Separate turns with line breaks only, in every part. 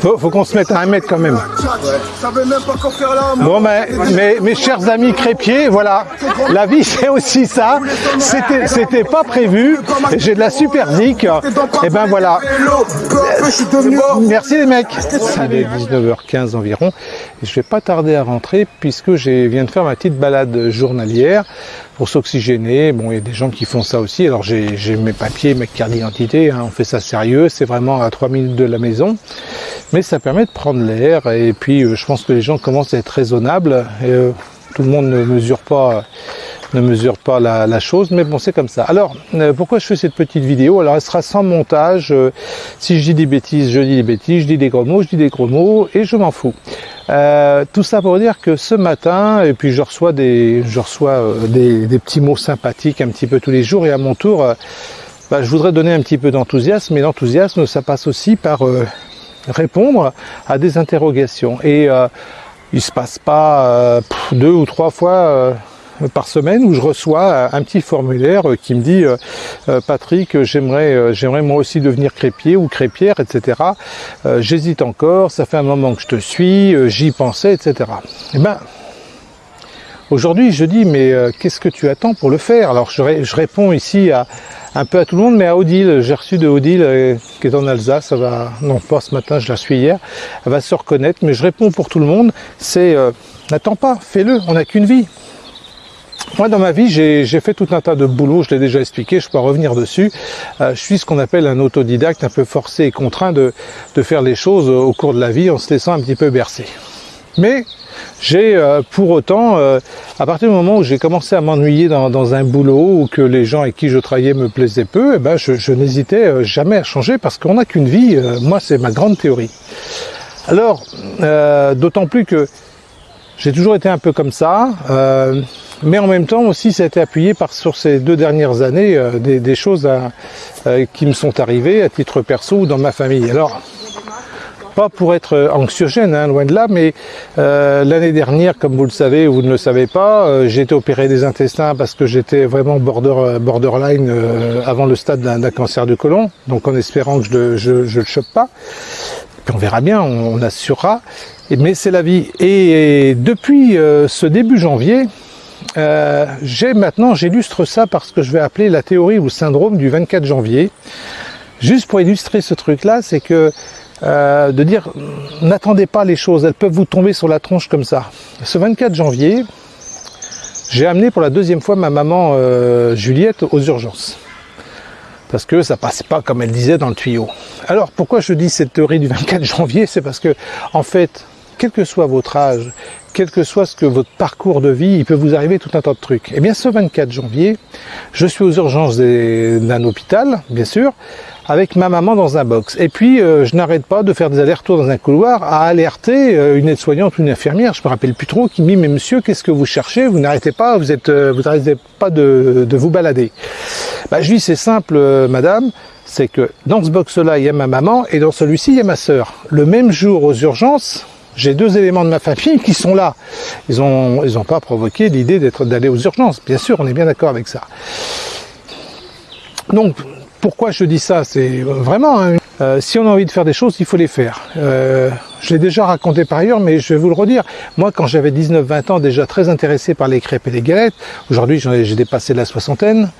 Faut, faut qu'on se mette à un mètre quand même. Bon, mais, mais mes chers amis crépiers, voilà, la vie c'est aussi ça. C'était, c'était pas prévu. J'ai de la super zik. Et ben voilà. Merci les mecs. Il est 19h15 environ. Je vais pas tarder à rentrer puisque je viens de faire ma petite balade journalière pour s'oxygéner. Bon, il y a des gens qui font ça aussi. Alors j'ai mes papiers, mes cartes d'identité. Hein. On fait ça sérieux. C'est vraiment à 3 minutes de la maison. Mais ça permet de prendre l'air. Et puis euh, je pense que les gens commencent à être raisonnables. Et, euh, tout le monde ne mesure pas ne mesure pas la, chose, mais bon, c'est comme ça. Alors, euh, pourquoi je fais cette petite vidéo? Alors, elle sera sans montage. Si je dis des bêtises, je dis des bêtises. Je dis des gros mots, je dis des gros mots, et je m'en fous. Tout ça pour dire que ce matin, et puis je reçois des, je reçois des, petits mots sympathiques un petit peu tous les jours, et à mon tour, bah, je voudrais donner un petit peu d'enthousiasme, mais l'enthousiasme, ça passe aussi par répondre à des interrogations. Et il se passe pas deux ou trois fois par semaine où je reçois un petit formulaire qui me dit euh, euh, Patrick j'aimerais euh, j'aimerais moi aussi devenir crépier ou crépière etc j'hésite encore ça fait un moment que je te suis j'y pensais etc et eh ben aujourd'hui je dis mais qu'est-ce que tu attends pour le faire? Alors je, je, réponds ici à un peu à tout le monde mais à Odile j'ai reçu de Odile qui est en Alsace ça va non pas ce matin je la suis hier elle va se reconnaître mais je réponds pour tout le monde c'est n'attends pas fais-le on n'a qu'une vie moi, dans ma vie, j'ai fait tout un tas de boulot, je l'ai déjà expliqué, je peux revenir dessus. Euh, je suis ce qu'on appelle un autodidacte, un peu forcé et contraint de, de, faire les choses au cours de la vie en se laissant un petit peu bercer. Mais j'ai euh, pour autant, euh, à partir du moment où j'ai commencé à m'ennuyer dans, un boulot ou que les gens avec qui je travaillais me plaisaient peu, eh ben je, n'hésitais jamais à changer parce qu'on n'a qu'une vie. moi, c'est ma grande théorie. Alors, d'autant plus que j'ai toujours été un peu comme ça. Mais en même temps aussi, ça a été appuyé par sur ces deux dernières années euh, des, choses euh, qui me sont arrivées à titre perso ou dans ma famille. Alors, pas pour être anxiogène, hein, loin de là, mais euh, l'année dernière, comme vous le savez ou vous ne le savez pas, j'ai été opéré des intestins parce que j'étais vraiment border, borderline avant le stade d'un cancer du côlon, donc en espérant que je ne le chope pas. Puis on verra bien, on, assurera. Mais c'est la vie. Et depuis ce début janvier, euh, j'ai maintenant, j'illustre ça parce que je vais appeler la théorie ou syndrome du 24 janvier. Juste pour illustrer ce truc-là, c'est que euh, de dire n'attendez pas les choses, elles peuvent vous tomber sur la tronche comme ça. Ce 24 janvier, j'ai amené pour la deuxième fois ma maman euh, Juliette aux urgences. Parce que ça passait pas comme elle disait dans le tuyau. Alors pourquoi je dis cette théorie du 24 janvier? C'est parce que en fait, quel que soit votre âge, quel que soit ce que votre parcours de vie, il peut vous arriver tout un tas de trucs. Et eh bien ce 24 janvier, je suis aux urgences d'un hôpital, bien sûr, avec ma maman dans un box. Et puis euh, je n'arrête pas de faire des allers-retours dans un couloir à alerter euh, une aide-soignante ou une infirmière, je me rappelle plus trop, qui me dit mais monsieur qu'est-ce que vous cherchez? Vous n'arrêtez pas, vous êtes, euh, vous n'arrêtez pas de, vous balader. Bah, je dis c'est simple madame, c'est que dans ce box-là il y a ma maman et dans celui-ci il y a ma sœur. Le même jour aux urgences, j'ai deux éléments de ma famille qui sont là. Ils n'ont pas provoqué l'idée d'être d'aller aux urgences. Bien sûr, on est bien d'accord avec ça. Donc, pourquoi je dis ça C'est vraiment, hein, euh, si on a envie de faire des choses, il faut les faire. Euh, je l'ai déjà raconté par ailleurs, mais je vais vous le redire. Moi, quand j'avais 19-20 ans, déjà très intéressé par les crêpes et les galettes, aujourd'hui j'ai dépassé la soixantaine,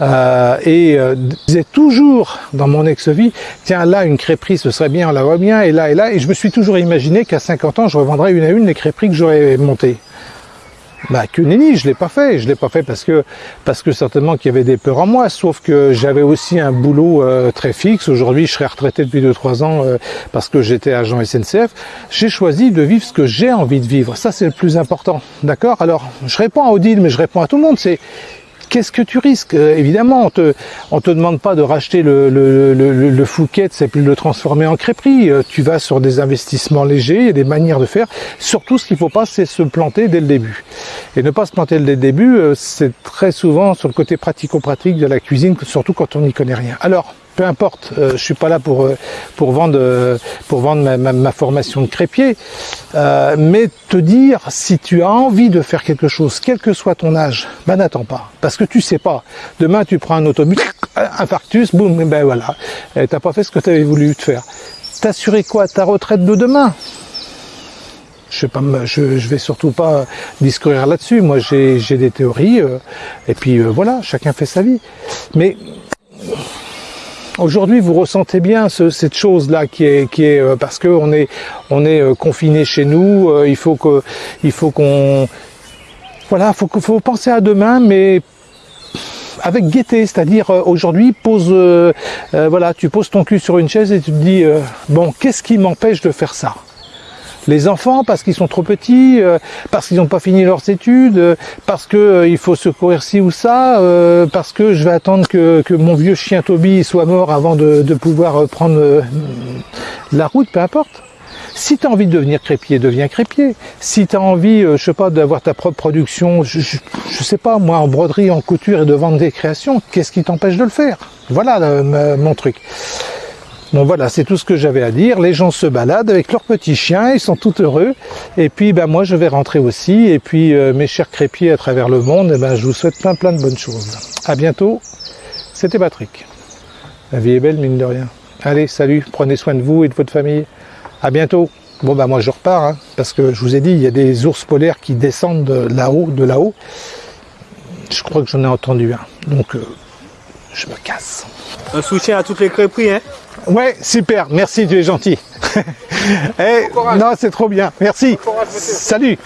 euh, et je disais toujours dans mon ex-vie, tiens là, une crêperie, ce serait bien, on la voit bien, et là, et là, et je me suis toujours imaginé qu'à 50 ans, je revendrais une à une les crêperies que j'aurais montées. Bah que nenni, je l'ai pas fait. Je l'ai pas fait parce que parce que certainement qu'il y avait des peurs en moi. Sauf que j'avais aussi un boulot euh, très fixe. Aujourd'hui, je serais retraité depuis 2-3 ans euh, parce que j'étais agent SNCF. J'ai choisi de vivre ce que j'ai envie de vivre. Ça, c'est le plus important. D'accord? Alors, je réponds à Odile, mais je réponds à tout le monde. C'est qu'est-ce que tu risques? Euh, Évidemment, on te, on te demande pas de racheter le, le, le, Fouquet, c'est plus de le transformer en crêperie. Euh, tu vas sur des investissements légers, il y a des manières de faire. Surtout, ce qu'il faut pas, c'est se planter dès le début. Et ne pas se planter dès le début, euh, c'est très souvent sur le côté pratico-pratique de la cuisine, surtout quand on n'y connaît rien. Alors, peu importe, euh, je suis pas là pour euh, pour vendre euh, pour vendre ma, formation de crépier, mais te dire si tu as envie de faire quelque chose, quel que soit ton âge, ben n'attends pas, parce que tu sais pas. Demain tu prends un autobus, infarctus, boum, ben voilà, t'as pas fait ce que tu avais voulu te faire. t'assurer quoi? Ta retraite de demain? Je ne pas, je, vais surtout pas discourir là-dessus. Moi, j'ai des théories, euh, et puis euh, voilà, chacun fait sa vie. Mais aujourd'hui, vous ressentez bien cette chose-là qui est, qui est euh, parce qu'on est, on est confiné chez nous. il faut que, il faut qu'on, voilà, faut, faut penser à demain, mais avec gaieté, c'est-à-dire aujourd'hui pose, voilà, tu poses ton cul sur une chaise et tu te dis bon, qu'est-ce qui m'empêche de faire ça? Les enfants parce qu'ils sont trop petits, euh, parce qu'ils n'ont pas fini leurs études, euh, parce que euh, il faut secourir ci ou ça, parce que je vais attendre que, mon vieux chien Toby soit mort avant de, pouvoir prendre la route, peu importe. Si tu as envie de devenir crépier, deviens crépier. Si tu as envie, je sais pas, d'avoir ta propre production, je, je, sais pas, moi, en broderie, en couture et de vendre des créations, qu'est-ce qui t'empêche de le faire? Voilà mon truc. Bon voilà, c'est tout ce que j'avais à dire. Les gens se baladent avec leurs petits chiens, ils sont tout heureux. Et puis ben moi je vais rentrer aussi. Et puis euh, mes chers crépiers à travers le monde, eh ben, je vous souhaite plein plein de bonnes choses. À bientôt. C'était Patrick. La vie est belle mine de rien. Allez, salut, prenez soin de vous et de votre famille. À bientôt. Bon ben moi je repars, hein, parce que je vous ai dit, il y a des ours polaires qui descendent de là-haut, de là-haut. Je crois que j'en ai entendu un. Donc euh, je me casse.
Un soutien à toutes les crêperies, hein
Ouais, super, merci, tu es gentil. Eh, non, c'est trop bien, merci. Salut.